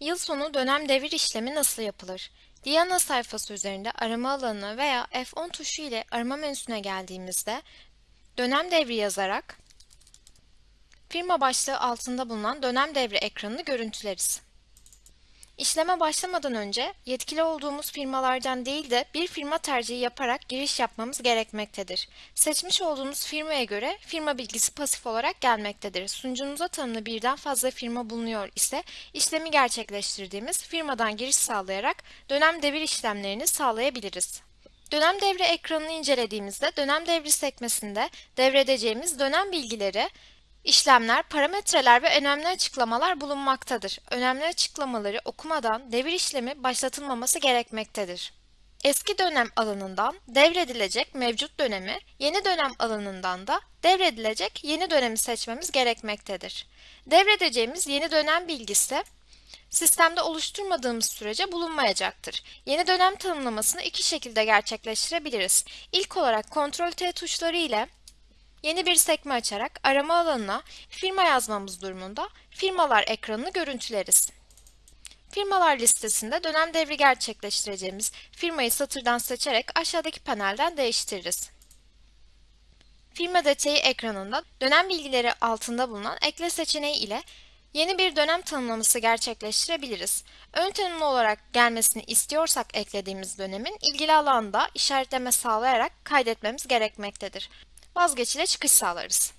Yıl sonu dönem devir işlemi nasıl yapılır? Diana sayfası üzerinde arama alanına veya F10 tuşu ile arama menüsüne geldiğimizde dönem devri yazarak firma başlığı altında bulunan dönem devri ekranını görüntüleriz. İşleme başlamadan önce yetkili olduğumuz firmalardan değil de bir firma tercihi yaparak giriş yapmamız gerekmektedir. Seçmiş olduğumuz firmaya göre firma bilgisi pasif olarak gelmektedir. Sunucumuza tanımlı birden fazla firma bulunuyor ise işlemi gerçekleştirdiğimiz firmadan giriş sağlayarak dönem devir işlemlerini sağlayabiliriz. Dönem devre ekranını incelediğimizde dönem devri sekmesinde devredeceğimiz dönem bilgileri İşlemler, parametreler ve önemli açıklamalar bulunmaktadır. Önemli açıklamaları okumadan devir işlemi başlatılmaması gerekmektedir. Eski dönem alanından devredilecek mevcut dönemi, yeni dönem alanından da devredilecek yeni dönemi seçmemiz gerekmektedir. Devredeceğimiz yeni dönem bilgisi sistemde oluşturmadığımız sürece bulunmayacaktır. Yeni dönem tanımlamasını iki şekilde gerçekleştirebiliriz. İlk olarak Ctrl T tuşları ile Yeni bir sekme açarak arama alanına firma yazmamız durumunda firmalar ekranını görüntüleriz. Firmalar listesinde dönem devri gerçekleştireceğimiz firmayı satırdan seçerek aşağıdaki panelden değiştiririz. Firma detayı ekranında dönem bilgileri altında bulunan ekle seçeneği ile yeni bir dönem tanımlaması gerçekleştirebiliriz. Ön tanımlı olarak gelmesini istiyorsak eklediğimiz dönemin ilgili alanda işaretleme sağlayarak kaydetmemiz gerekmektedir vazgeç ile çıkış sağlarız.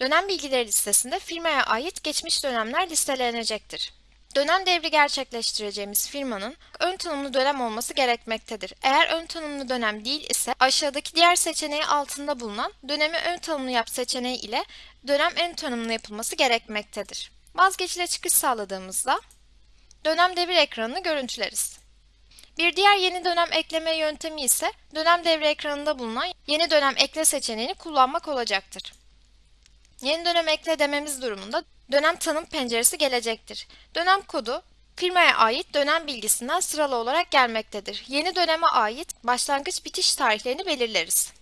Dönem bilgileri listesinde firmaya ait geçmiş dönemler listelenecektir. Dönem devri gerçekleştireceğimiz firmanın ön tanımlı dönem olması gerekmektedir. Eğer ön tanımlı dönem değil ise aşağıdaki diğer seçeneği altında bulunan dönemi ön tanımlı yap seçeneği ile dönem ön tanımlı yapılması gerekmektedir. Vazgeç ile çıkış sağladığımızda dönem devir ekranını görüntüleriz. Bir diğer yeni dönem ekleme yöntemi ise dönem devre ekranında bulunan yeni dönem ekle seçeneğini kullanmak olacaktır. Yeni dönem ekle dememiz durumunda dönem tanım penceresi gelecektir. Dönem kodu firmaya ait dönem bilgisinden sıralı olarak gelmektedir. Yeni döneme ait başlangıç bitiş tarihlerini belirleriz.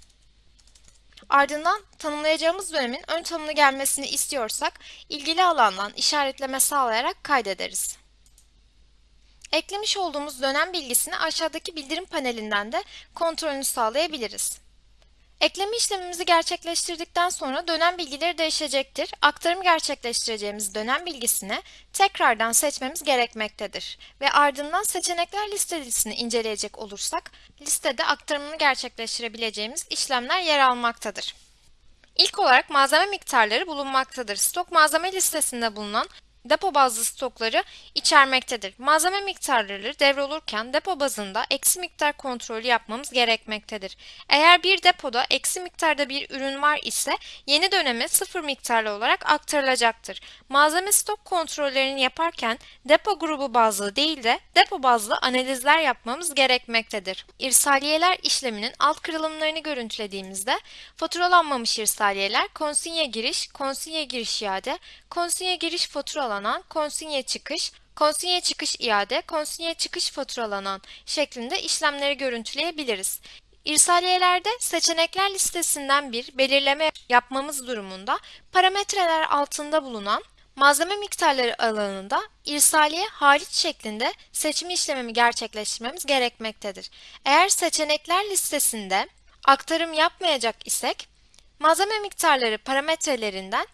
Ardından tanımlayacağımız dönemin ön tanımlı gelmesini istiyorsak ilgili alandan işaretleme sağlayarak kaydederiz. Eklemiş olduğumuz dönem bilgisini aşağıdaki bildirim panelinden de kontrolünü sağlayabiliriz. Ekleme işlemimizi gerçekleştirdikten sonra dönem bilgileri değişecektir. Aktarım gerçekleştireceğimiz dönem bilgisini tekrardan seçmemiz gerekmektedir. Ve ardından seçenekler listesini inceleyecek olursak, listede aktarımını gerçekleştirebileceğimiz işlemler yer almaktadır. İlk olarak malzeme miktarları bulunmaktadır. Stok malzeme listesinde bulunan depo bazlı stokları içermektedir. Malzeme miktarları devrolurken depo bazında eksi miktar kontrolü yapmamız gerekmektedir. Eğer bir depoda eksi miktarda bir ürün var ise yeni döneme sıfır miktarlı olarak aktarılacaktır. Malzeme stok kontrollerini yaparken depo grubu bazlı değil de depo bazlı analizler yapmamız gerekmektedir. İrsaliyeler işleminin alt kırılımlarını görüntülediğimizde faturalanmamış irsaliyeler konsinye giriş, konsinye giriş iade, konsinye giriş faturalanmamış faturalanan konsinye çıkış, konsinye çıkış iade, konsinye çıkış faturalanan şeklinde işlemleri görüntüleyebiliriz. İrsaliyelerde seçenekler listesinden bir belirleme yapmamız durumunda parametreler altında bulunan malzeme miktarları alanında irsaliye hariç şeklinde seçim işlemimi gerçekleştirmemiz gerekmektedir. Eğer seçenekler listesinde aktarım yapmayacak isek malzeme miktarları parametrelerinden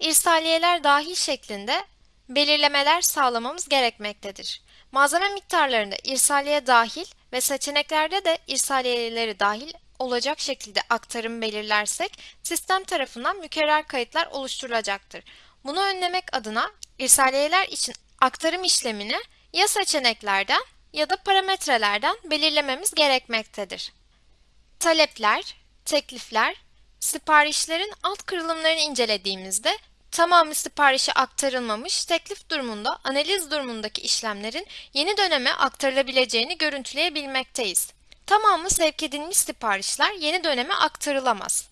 irsaliyeler dahil şeklinde belirlemeler sağlamamız gerekmektedir. Malzeme miktarlarında irsaliye dahil ve seçeneklerde de irsaliyeleri dahil olacak şekilde aktarım belirlersek sistem tarafından mükerrer kayıtlar oluşturulacaktır. Bunu önlemek adına irsaliyeler için aktarım işlemini ya seçeneklerden ya da parametrelerden belirlememiz gerekmektedir. Talepler, teklifler, siparişlerin alt kırılımlarını incelediğimizde tamamı siparişe aktarılmamış, teklif durumunda analiz durumundaki işlemlerin yeni döneme aktarılabileceğini görüntüleyebilmekteyiz. Tamamı sevk edilmiş siparişler yeni döneme aktarılamaz.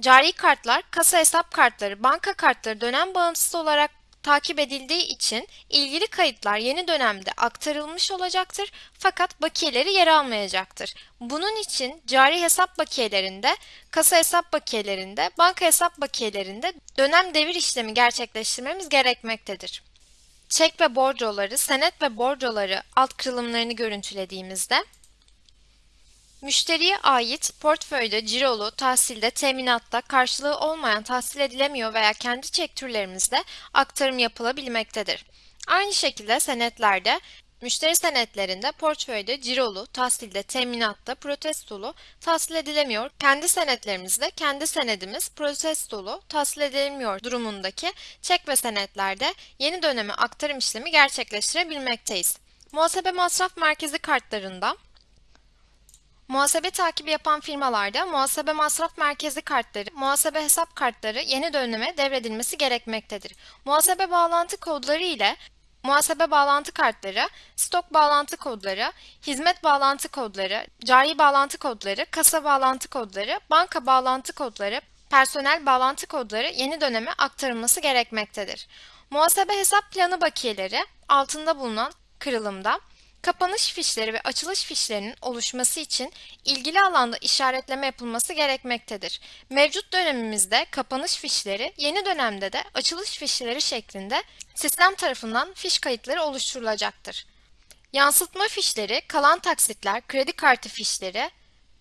Cari kartlar, kasa hesap kartları, banka kartları dönem bağımsız olarak takip edildiği için ilgili kayıtlar yeni dönemde aktarılmış olacaktır fakat bakiyeleri yer almayacaktır. Bunun için cari hesap bakiyelerinde, kasa hesap bakiyelerinde, banka hesap bakiyelerinde dönem devir işlemi gerçekleştirmemiz gerekmektedir. çek ve bordroları, senet ve bordroları alt kırılımlarını görüntülediğimizde Müşteriye ait portföyde, cirolu, tahsilde, teminatta karşılığı olmayan tahsil edilemiyor veya kendi çek türlerimizde aktarım yapılabilmektedir. Aynı şekilde senetlerde Müşteri senetlerinde portföyde, cirolu, tahsilde, teminatta, protestolu tahsil edilemiyor. Kendi senetlerimizde kendi senedimiz protestolu tahsil edilemiyor durumundaki çek ve senetlerde yeni döneme aktarım işlemi gerçekleştirebilmekteyiz. Muhasebe masraf merkezi kartlarında Muhasebe takibi yapan firmalarda muhasebe masraf merkezi kartları, muhasebe hesap kartları yeni döneme devredilmesi gerekmektedir. Muhasebe bağlantı kodları ile muhasebe bağlantı kartları, stok bağlantı kodları, hizmet bağlantı kodları, cari bağlantı kodları, kasa bağlantı kodları, banka bağlantı kodları, personel bağlantı kodları yeni döneme aktarılması gerekmektedir. Muhasebe hesap planı bakiyeleri altında bulunan kırılımda Kapanış fişleri ve açılış fişlerinin oluşması için ilgili alanda işaretleme yapılması gerekmektedir. Mevcut dönemimizde kapanış fişleri, yeni dönemde de açılış fişleri şeklinde sistem tarafından fiş kayıtları oluşturulacaktır. Yansıtma fişleri, kalan taksitler, kredi kartı fişleri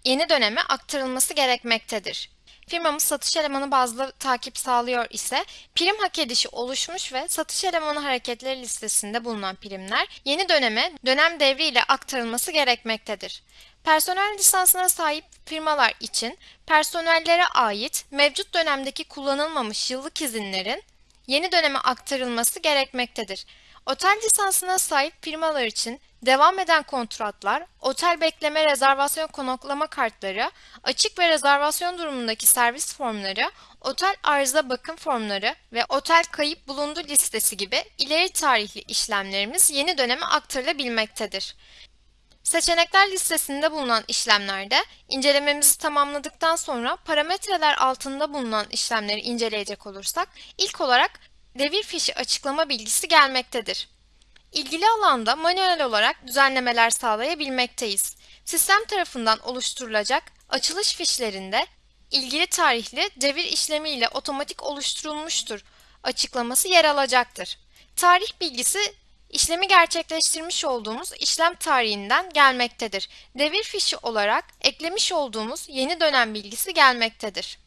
yeni döneme aktarılması gerekmektedir firmamız satış elemanı bazlı takip sağlıyor ise prim hak edişi oluşmuş ve satış elemanı hareketleri listesinde bulunan primler yeni döneme dönem devri ile aktarılması gerekmektedir. Personel lisansına sahip firmalar için personellere ait mevcut dönemdeki kullanılmamış yıllık izinlerin yeni döneme aktarılması gerekmektedir. Otel lisansına sahip firmalar için devam eden kontratlar, otel bekleme rezervasyon konaklama kartları, açık ve rezervasyon durumundaki servis formları, otel arıza bakım formları ve otel kayıp bulundu listesi gibi ileri tarihli işlemlerimiz yeni döneme aktarılabilmektedir. Seçenekler listesinde bulunan işlemlerde incelememizi tamamladıktan sonra parametreler altında bulunan işlemleri inceleyecek olursak ilk olarak devir fişi açıklama bilgisi gelmektedir. İlgili alanda manuel olarak düzenlemeler sağlayabilmekteyiz. Sistem tarafından oluşturulacak açılış fişlerinde ilgili tarihli devir işlemi ile otomatik oluşturulmuştur açıklaması yer alacaktır. Tarih bilgisi işlemi gerçekleştirmiş olduğumuz işlem tarihinden gelmektedir. Devir fişi olarak eklemiş olduğumuz yeni dönem bilgisi gelmektedir.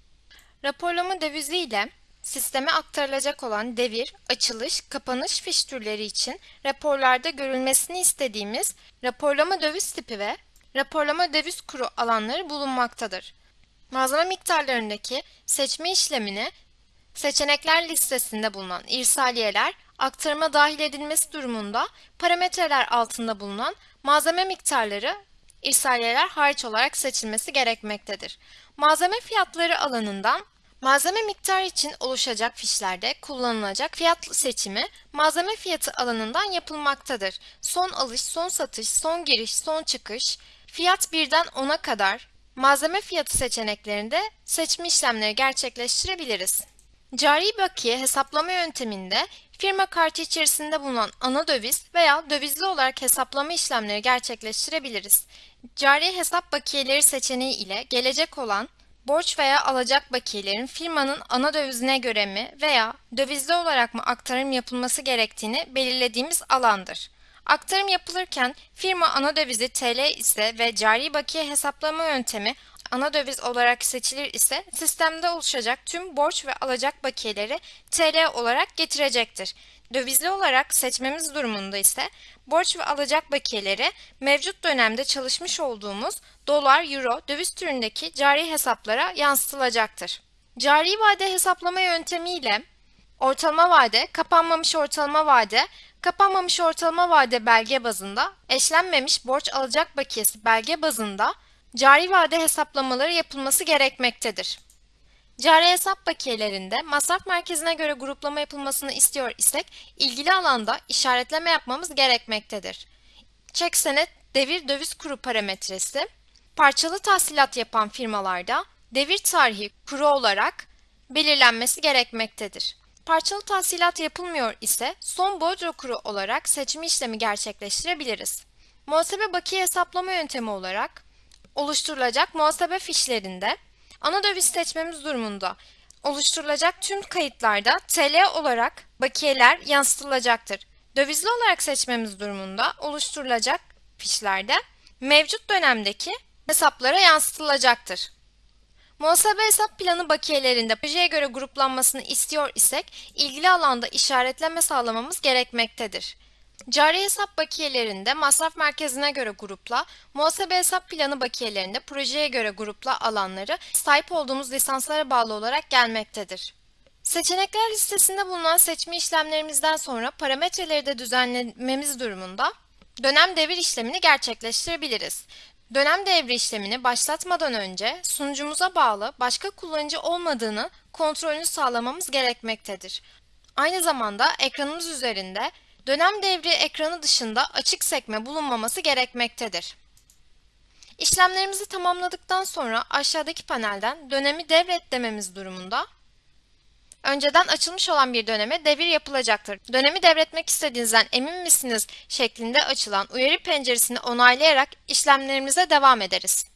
Raporlama devizi ile Sisteme aktarılacak olan devir, açılış, kapanış fiş türleri için raporlarda görülmesini istediğimiz raporlama döviz tipi ve raporlama döviz kuru alanları bulunmaktadır. Malzeme miktarlarındaki seçme işlemini seçenekler listesinde bulunan irsaliyeler aktarıma dahil edilmesi durumunda parametreler altında bulunan malzeme miktarları irsaliyeler hariç olarak seçilmesi gerekmektedir. Malzeme fiyatları alanından Malzeme miktarı için oluşacak fişlerde kullanılacak fiyat seçimi malzeme fiyatı alanından yapılmaktadır. Son alış, son satış, son giriş, son çıkış, fiyat birden 10'a kadar malzeme fiyatı seçeneklerinde seçme işlemleri gerçekleştirebiliriz. Cari bakiye hesaplama yönteminde firma kartı içerisinde bulunan ana döviz veya dövizli olarak hesaplama işlemleri gerçekleştirebiliriz. Cari hesap bakiyeleri seçeneği ile gelecek olan borç veya alacak bakiyelerin firmanın ana dövizine göre mi veya dövizli olarak mı aktarım yapılması gerektiğini belirlediğimiz alandır. Aktarım yapılırken firma ana dövizi TL ise ve cari bakiye hesaplama yöntemi ana döviz olarak seçilir ise sistemde oluşacak tüm borç ve alacak bakiyeleri TL olarak getirecektir. Dövizli olarak seçmemiz durumunda ise borç ve alacak bakiyeleri mevcut dönemde çalışmış olduğumuz dolar, euro, döviz türündeki cari hesaplara yansıtılacaktır. Cari vade hesaplama yöntemiyle ortalama vade, kapanmamış ortalama vade, kapanmamış ortalama vade belge bazında, eşlenmemiş borç alacak bakiyesi belge bazında cari vade hesaplamaları yapılması gerekmektedir. Cari hesap bakiyelerinde masraf merkezine göre gruplama yapılmasını istiyor isek ilgili alanda işaretleme yapmamız gerekmektedir. Çek senet devir döviz kuru parametresi parçalı tahsilat yapan firmalarda devir tarihi kuru olarak belirlenmesi gerekmektedir. Parçalı tahsilat yapılmıyor ise son bordro kuru olarak seçimi işlemi gerçekleştirebiliriz. Muhasebe bakiye hesaplama yöntemi olarak oluşturulacak muhasebe fişlerinde ana döviz seçmemiz durumunda oluşturulacak tüm kayıtlarda TL olarak bakiyeler yansıtılacaktır. Dövizli olarak seçmemiz durumunda oluşturulacak fişlerde mevcut dönemdeki hesaplara yansıtılacaktır. Muhasebe hesap planı bakiyelerinde projeye göre gruplanmasını istiyor isek ilgili alanda işaretleme sağlamamız gerekmektedir. Cari hesap bakiyelerinde masraf merkezine göre grupla, muhasebe hesap planı bakiyelerinde projeye göre grupla alanları sahip olduğumuz lisanslara bağlı olarak gelmektedir. Seçenekler listesinde bulunan seçme işlemlerimizden sonra parametreleri de düzenlememiz durumunda dönem devir işlemini gerçekleştirebiliriz. Dönem devri işlemini başlatmadan önce sunucumuza bağlı başka kullanıcı olmadığını kontrolünü sağlamamız gerekmektedir. Aynı zamanda ekranımız üzerinde dönem devri ekranı dışında açık sekme bulunmaması gerekmektedir. İşlemlerimizi tamamladıktan sonra aşağıdaki panelden dönemi devret dememiz durumunda önceden açılmış olan bir döneme devir yapılacaktır. Dönemi devretmek istediğinizden emin misiniz şeklinde açılan uyarı penceresini onaylayarak işlemlerimize devam ederiz.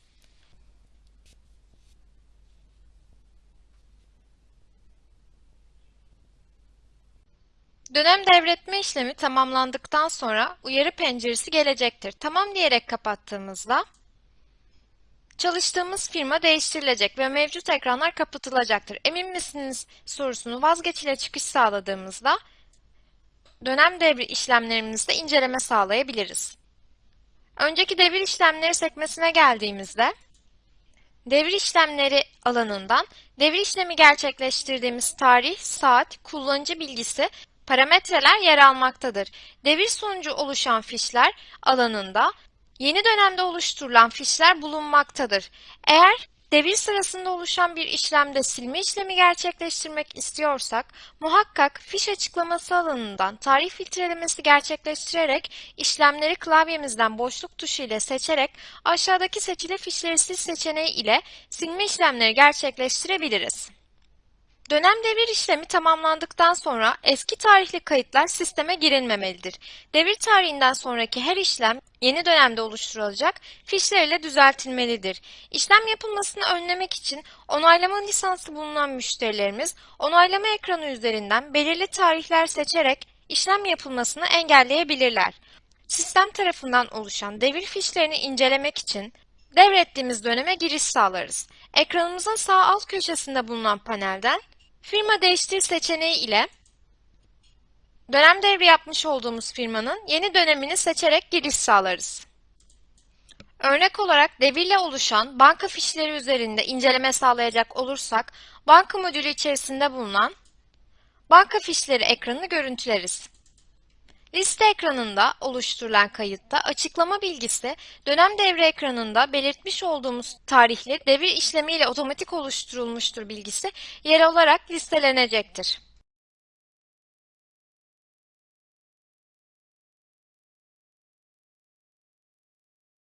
Dönem devretme işlemi tamamlandıktan sonra uyarı penceresi gelecektir. Tamam diyerek kapattığımızda Çalıştığımız firma değiştirilecek ve mevcut ekranlar kapatılacaktır. Emin misiniz sorusunu vazgeç ile çıkış sağladığımızda dönem devri işlemlerimizde inceleme sağlayabiliriz. Önceki devir işlemleri sekmesine geldiğimizde devir işlemleri alanından devir işlemi gerçekleştirdiğimiz tarih, saat, kullanıcı bilgisi, parametreler yer almaktadır. Devir sonucu oluşan fişler alanında Yeni dönemde oluşturulan fişler bulunmaktadır. Eğer devir sırasında oluşan bir işlemde silme işlemi gerçekleştirmek istiyorsak, muhakkak fiş açıklaması alanından tarih filtrelemesi gerçekleştirerek işlemleri klavyemizden boşluk tuşu ile seçerek aşağıdaki seçili fişleri sil seçeneği ile silme işlemleri gerçekleştirebiliriz. Dönem devir işlemi tamamlandıktan sonra eski tarihli kayıtlar sisteme girilmemelidir. Devir tarihinden sonraki her işlem yeni dönemde oluşturulacak fişler ile düzeltilmelidir. İşlem yapılmasını önlemek için onaylama lisansı bulunan müşterilerimiz onaylama ekranı üzerinden belirli tarihler seçerek işlem yapılmasını engelleyebilirler. Sistem tarafından oluşan devir fişlerini incelemek için devrettiğimiz döneme giriş sağlarız. Ekranımızın sağ alt köşesinde bulunan panelden Firma değiştir seçeneği ile dönem devri yapmış olduğumuz firmanın yeni dönemini seçerek giriş sağlarız. Örnek olarak devirle oluşan banka fişleri üzerinde inceleme sağlayacak olursak, banka modülü içerisinde bulunan banka fişleri ekranını görüntüleriz. Liste ekranında oluşturulan kayıtta açıklama bilgisi dönem devre ekranında belirtmiş olduğumuz tarihli devir işlemiyle otomatik oluşturulmuştur bilgisi yer alarak listelenecektir.